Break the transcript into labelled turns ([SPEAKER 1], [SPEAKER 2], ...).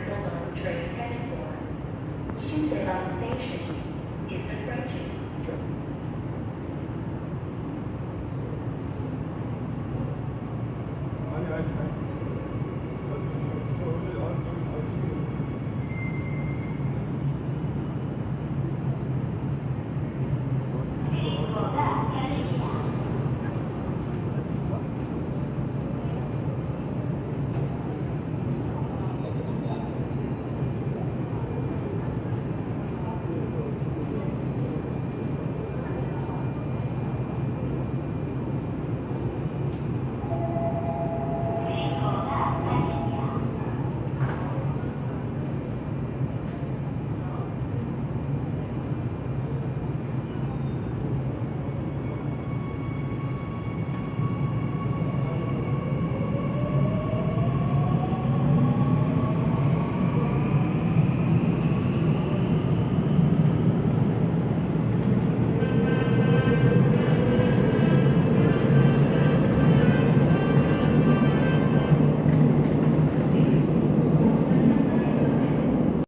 [SPEAKER 1] Circle Line train headed for. Shindebang Station is approaching.